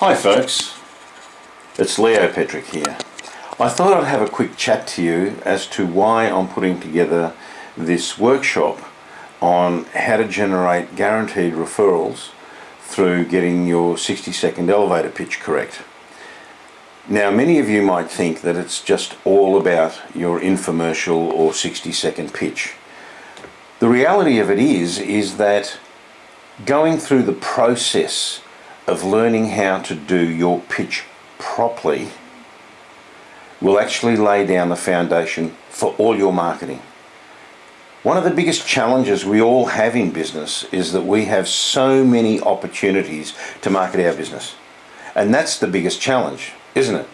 Hi folks, it's Leo Petrick here. I thought I'd have a quick chat to you as to why I'm putting together this workshop on how to generate guaranteed referrals through getting your 60 second elevator pitch correct. Now many of you might think that it's just all about your infomercial or 60 second pitch. The reality of it is, is that going through the process of learning how to do your pitch properly will actually lay down the foundation for all your marketing. One of the biggest challenges we all have in business is that we have so many opportunities to market our business. And that's the biggest challenge, isn't it?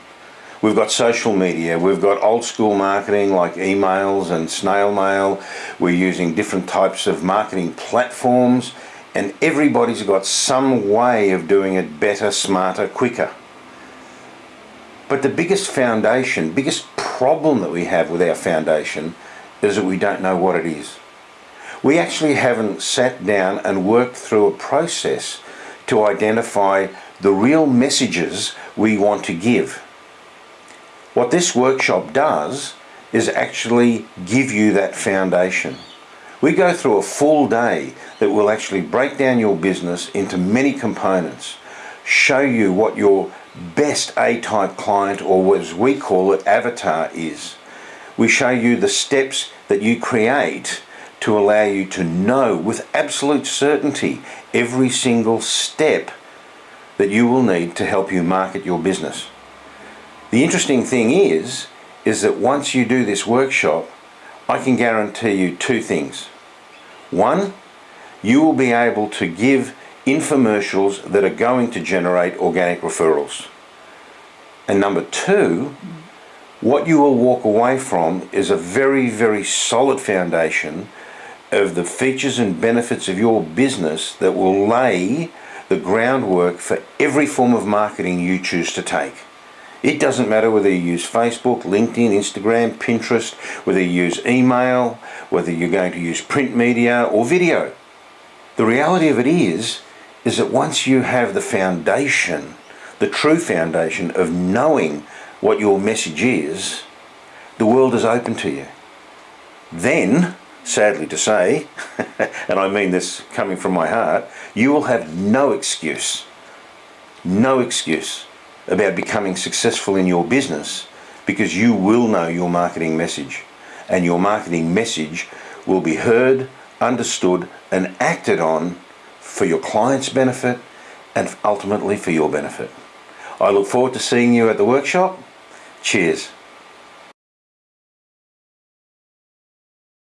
We've got social media, we've got old school marketing like emails and snail mail, we're using different types of marketing platforms and everybody's got some way of doing it better, smarter, quicker. But the biggest foundation, biggest problem that we have with our foundation is that we don't know what it is. We actually haven't sat down and worked through a process to identify the real messages we want to give. What this workshop does is actually give you that foundation. We go through a full day that will actually break down your business into many components, show you what your best A-type client or as we call it avatar is. We show you the steps that you create to allow you to know with absolute certainty every single step that you will need to help you market your business. The interesting thing is, is that once you do this workshop, I can guarantee you two things. One, you will be able to give infomercials that are going to generate organic referrals. And number two, what you will walk away from is a very, very solid foundation of the features and benefits of your business that will lay the groundwork for every form of marketing you choose to take. It doesn't matter whether you use Facebook, LinkedIn, Instagram, Pinterest, whether you use email, whether you're going to use print media or video. The reality of it is, is that once you have the foundation, the true foundation of knowing what your message is, the world is open to you. Then, sadly to say, and I mean this coming from my heart, you will have no excuse, no excuse about becoming successful in your business because you will know your marketing message and your marketing message will be heard, understood and acted on for your client's benefit and ultimately for your benefit. I look forward to seeing you at the workshop. Cheers.